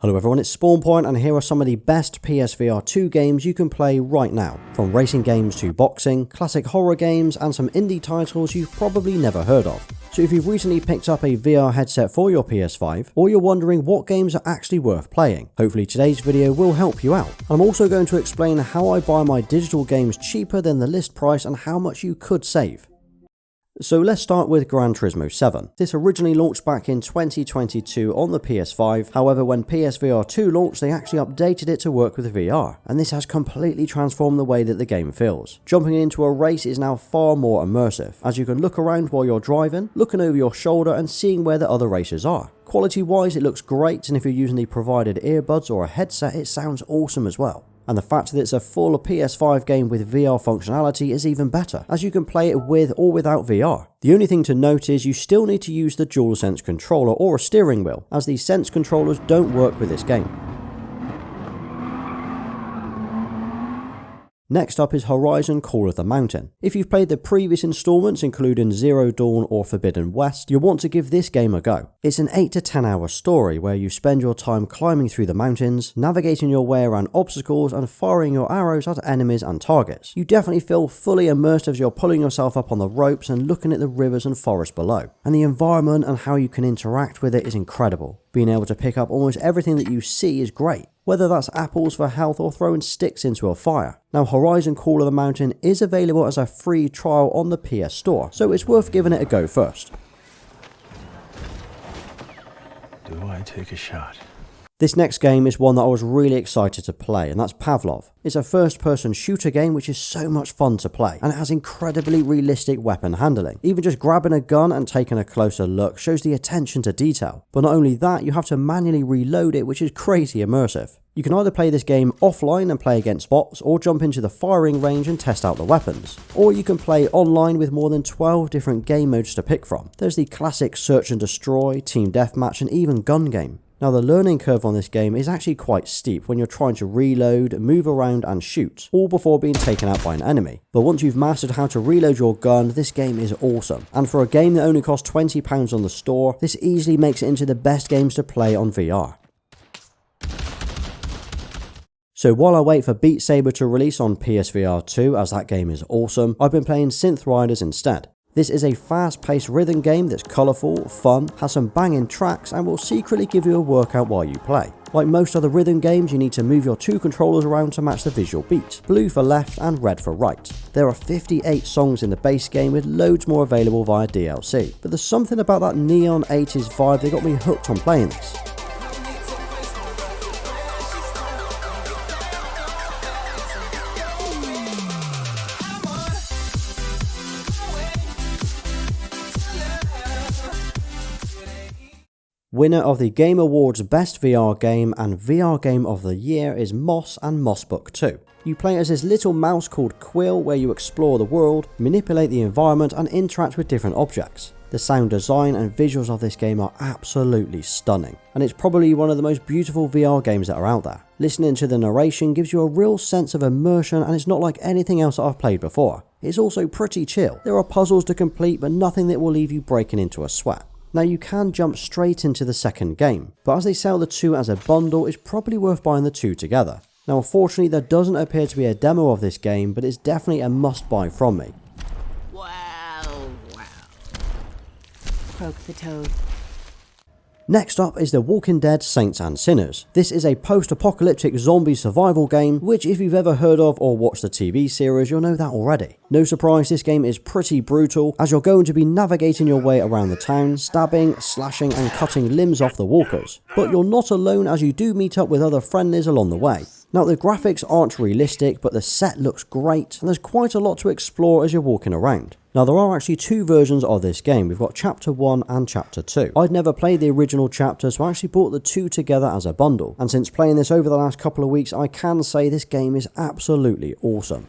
Hello everyone, it's SpawnPoint and here are some of the best PSVR 2 games you can play right now. From racing games to boxing, classic horror games and some indie titles you've probably never heard of. So if you've recently picked up a VR headset for your PS5 or you're wondering what games are actually worth playing, hopefully today's video will help you out. I'm also going to explain how I buy my digital games cheaper than the list price and how much you could save. So let's start with Gran Turismo 7. This originally launched back in 2022 on the PS5, however when PSVR 2 launched they actually updated it to work with VR, and this has completely transformed the way that the game feels. Jumping into a race is now far more immersive, as you can look around while you're driving, looking over your shoulder and seeing where the other racers are. Quality wise it looks great and if you're using the provided earbuds or a headset it sounds awesome as well and the fact that it's a full PS5 game with VR functionality is even better, as you can play it with or without VR. The only thing to note is you still need to use the DualSense controller or a steering wheel, as these Sense controllers don't work with this game. Next up is Horizon Call of the Mountain. If you've played the previous installments including Zero Dawn or Forbidden West, you'll want to give this game a go. It's an 8 to 10 hour story where you spend your time climbing through the mountains, navigating your way around obstacles and firing your arrows at enemies and targets. You definitely feel fully immersed as you're pulling yourself up on the ropes and looking at the rivers and forest below. And the environment and how you can interact with it is incredible. Being able to pick up almost everything that you see is great whether that's apples for health or throwing sticks into a fire. Now Horizon Call of the Mountain is available as a free trial on the PS Store, so it's worth giving it a go first. Do I take a shot? This next game is one that I was really excited to play, and that's Pavlov. It's a first person shooter game which is so much fun to play, and it has incredibly realistic weapon handling. Even just grabbing a gun and taking a closer look shows the attention to detail. But not only that, you have to manually reload it, which is crazy immersive. You can either play this game offline and play against bots, or jump into the firing range and test out the weapons. Or you can play online with more than 12 different game modes to pick from. There's the classic search and destroy, team deathmatch, and even gun game. Now the learning curve on this game is actually quite steep when you're trying to reload, move around and shoot, all before being taken out by an enemy. But once you've mastered how to reload your gun, this game is awesome. And for a game that only costs £20 on the store, this easily makes it into the best games to play on VR. So while I wait for Beat Saber to release on PSVR 2 as that game is awesome, I've been playing Synth Riders instead. This is a fast-paced rhythm game that's colourful, fun, has some banging tracks and will secretly give you a workout while you play. Like most other rhythm games, you need to move your two controllers around to match the visual beat, blue for left and red for right. There are 58 songs in the base game with loads more available via DLC, but there's something about that neon 80s vibe that got me hooked on playing this. Winner of the Game Awards Best VR Game and VR Game of the Year is Moss and Moss Book 2. You play as this little mouse called Quill where you explore the world, manipulate the environment and interact with different objects. The sound design and visuals of this game are absolutely stunning, and it's probably one of the most beautiful VR games that are out there. Listening to the narration gives you a real sense of immersion and it's not like anything else that I've played before. It's also pretty chill. There are puzzles to complete but nothing that will leave you breaking into a sweat. Now you can jump straight into the second game, but as they sell the two as a bundle, it's probably worth buying the two together. Now unfortunately there doesn't appear to be a demo of this game, but it's definitely a must buy from me. Wow, wow. Croak the toad. Next up is The Walking Dead Saints and Sinners. This is a post-apocalyptic zombie survival game, which if you've ever heard of or watched the TV series, you'll know that already. No surprise, this game is pretty brutal, as you're going to be navigating your way around the town, stabbing, slashing and cutting limbs off the walkers. But you're not alone as you do meet up with other friendlies along the way. Now the graphics aren't realistic, but the set looks great, and there's quite a lot to explore as you're walking around. Now there are actually two versions of this game, we've got chapter 1 and chapter 2. I'd never played the original chapter so I actually bought the two together as a bundle, and since playing this over the last couple of weeks I can say this game is absolutely awesome.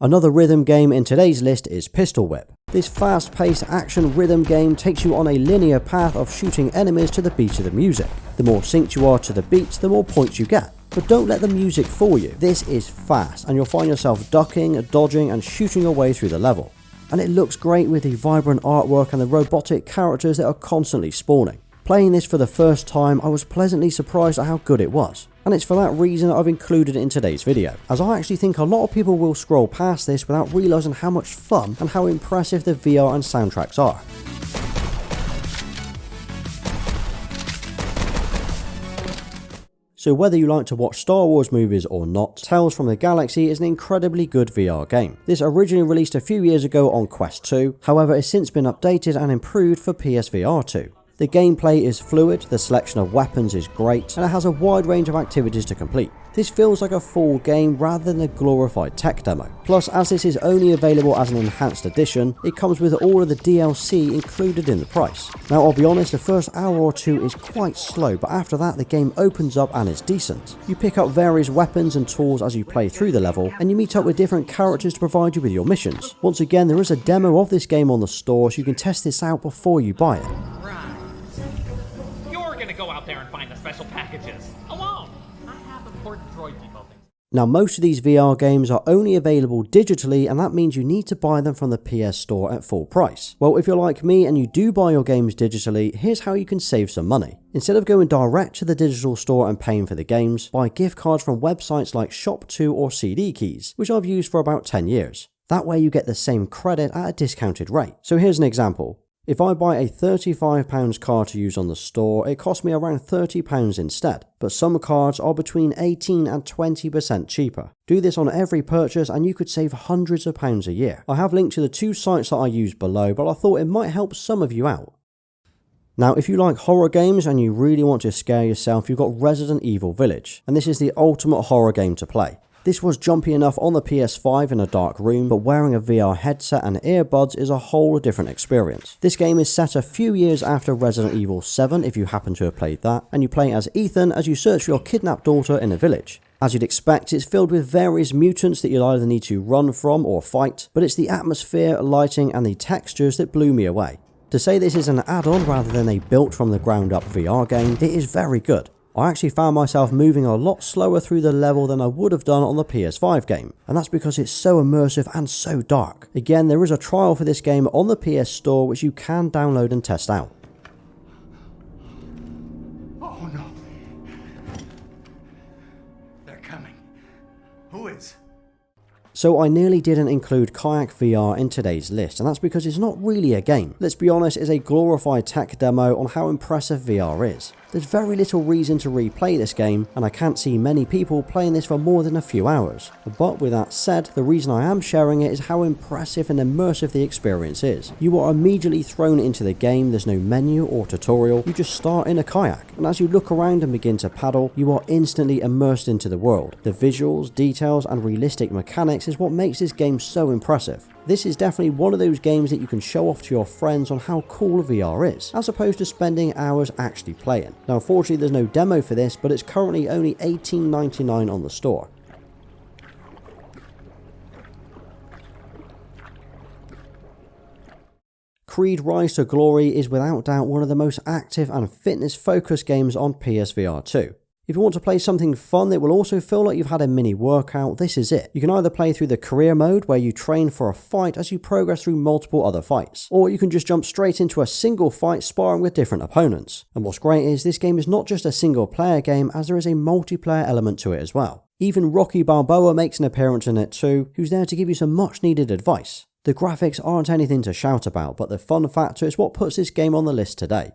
Another rhythm game in today's list is Pistol Whip. This fast-paced action rhythm game takes you on a linear path of shooting enemies to the beat of the music. The more synced you are to the beats, the more points you get but don't let the music fool you. This is fast and you'll find yourself ducking, dodging and shooting your way through the level. and it looks great with the vibrant artwork and the robotic characters that are constantly spawning. Playing this for the first time, I was pleasantly surprised at how good it was. And it's for that reason that I've included it in today's video, as I actually think a lot of people will scroll past this without realising how much fun and how impressive the VR and soundtracks are. So whether you like to watch Star Wars movies or not, Tales from the Galaxy is an incredibly good VR game. This originally released a few years ago on Quest 2, however it's since been updated and improved for PSVR 2. The gameplay is fluid, the selection of weapons is great, and it has a wide range of activities to complete. This feels like a full game rather than a glorified tech demo. Plus, as this is only available as an enhanced edition, it comes with all of the DLC included in the price. Now I'll be honest, the first hour or two is quite slow, but after that the game opens up and is decent. You pick up various weapons and tools as you play through the level, and you meet up with different characters to provide you with your missions. Once again, there is a demo of this game on the store, so you can test this out before you buy it. Now most of these VR games are only available digitally and that means you need to buy them from the PS Store at full price. Well if you're like me and you do buy your games digitally, here's how you can save some money. Instead of going direct to the digital store and paying for the games, buy gift cards from websites like ShopTo or CD Keys, which I've used for about 10 years. That way you get the same credit at a discounted rate. So here's an example. If I buy a £35 card to use on the store, it costs me around £30 instead, but some cards are between 18 and 20% cheaper. Do this on every purchase and you could save hundreds of pounds a year. I have linked to the two sites that I use below, but I thought it might help some of you out. Now, if you like horror games and you really want to scare yourself, you've got Resident Evil Village, and this is the ultimate horror game to play. This was jumpy enough on the PS5 in a dark room, but wearing a VR headset and earbuds is a whole different experience. This game is set a few years after Resident Evil 7 if you happen to have played that, and you play as Ethan as you search for your kidnapped daughter in a village. As you'd expect, it's filled with various mutants that you'll either need to run from or fight, but it's the atmosphere, lighting and the textures that blew me away. To say this is an add-on rather than a built from the ground up VR game, it is very good. I actually found myself moving a lot slower through the level than I would have done on the PS5 game, and that's because it's so immersive and so dark. Again, there is a trial for this game on the PS Store which you can download and test out. Oh no. They're coming. Who is? So I nearly didn't include Kayak VR in today's list, and that's because it's not really a game. Let's be honest, it's a glorified tech demo on how impressive VR is. There's very little reason to replay this game, and I can't see many people playing this for more than a few hours. But with that said, the reason I am sharing it is how impressive and immersive the experience is. You are immediately thrown into the game, there's no menu or tutorial, you just start in a kayak, and as you look around and begin to paddle, you are instantly immersed into the world. The visuals, details, and realistic mechanics is what makes this game so impressive. This is definitely one of those games that you can show off to your friends on how cool VR is, as opposed to spending hours actually playing. Now unfortunately there's no demo for this, but it's currently only $18.99 on the store. Creed Rise to Glory is without doubt one of the most active and fitness focused games on PSVR 2. If you want to play something fun that will also feel like you've had a mini workout, this is it. You can either play through the career mode where you train for a fight as you progress through multiple other fights, or you can just jump straight into a single fight sparring with different opponents. And what's great is this game is not just a single player game as there is a multiplayer element to it as well. Even Rocky Balboa makes an appearance in it too, who's there to give you some much needed advice. The graphics aren't anything to shout about, but the fun factor is what puts this game on the list today.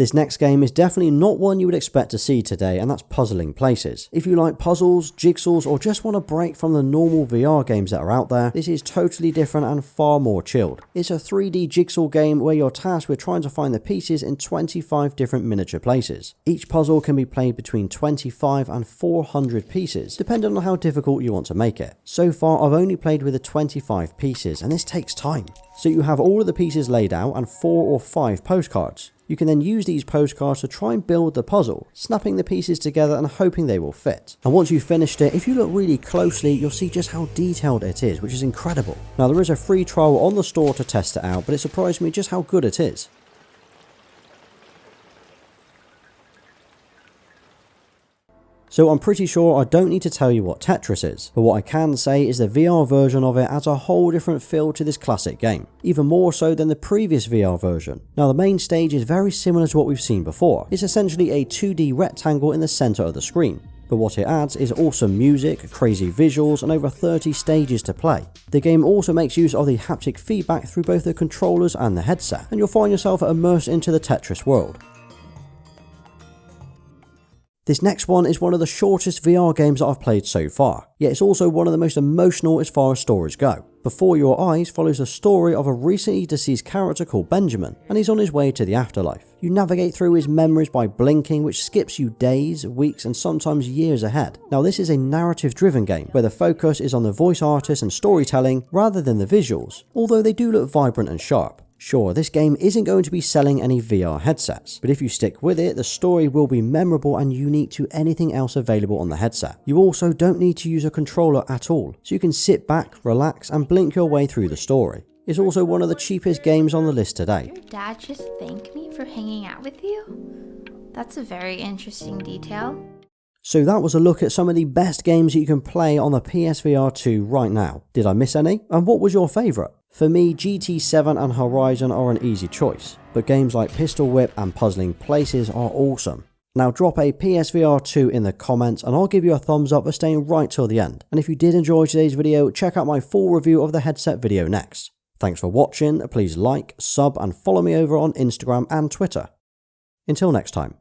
This next game is definitely not one you would expect to see today, and that's Puzzling Places. If you like puzzles, jigsaws, or just want a break from the normal VR games that are out there, this is totally different and far more chilled. It's a 3D jigsaw game where you're tasked with trying to find the pieces in 25 different miniature places. Each puzzle can be played between 25 and 400 pieces, depending on how difficult you want to make it. So far, I've only played with the 25 pieces, and this takes time. So you have all of the pieces laid out and four or five postcards. You can then use these postcards to try and build the puzzle, snapping the pieces together and hoping they will fit. And once you've finished it, if you look really closely, you'll see just how detailed it is, which is incredible. Now there is a free trial on the store to test it out, but it surprised me just how good it is. So I'm pretty sure I don't need to tell you what Tetris is, but what I can say is the VR version of it adds a whole different feel to this classic game, even more so than the previous VR version. Now the main stage is very similar to what we've seen before, it's essentially a 2D rectangle in the centre of the screen, but what it adds is awesome music, crazy visuals, and over 30 stages to play. The game also makes use of the haptic feedback through both the controllers and the headset, and you'll find yourself immersed into the Tetris world. This next one is one of the shortest VR games that I've played so far, yet it's also one of the most emotional as far as stories go. Before Your Eyes follows the story of a recently deceased character called Benjamin, and he's on his way to the afterlife. You navigate through his memories by blinking, which skips you days, weeks, and sometimes years ahead. Now, this is a narrative driven game where the focus is on the voice artist and storytelling rather than the visuals, although they do look vibrant and sharp. Sure, this game isn't going to be selling any VR headsets, but if you stick with it, the story will be memorable and unique to anything else available on the headset. You also don't need to use a controller at all, so you can sit back, relax, and blink your way through the story. It's also one of the cheapest games on the list today. Your dad just thanked me for hanging out with you? That's a very interesting detail. So that was a look at some of the best games that you can play on the PSVR 2 right now. Did I miss any? And what was your favourite? For me, GT7 and Horizon are an easy choice, but games like Pistol Whip and Puzzling Places are awesome. Now drop a PSVR 2 in the comments and I'll give you a thumbs up for staying right till the end. And if you did enjoy today's video, check out my full review of the headset video next. Thanks for watching, please like, sub and follow me over on Instagram and Twitter. Until next time.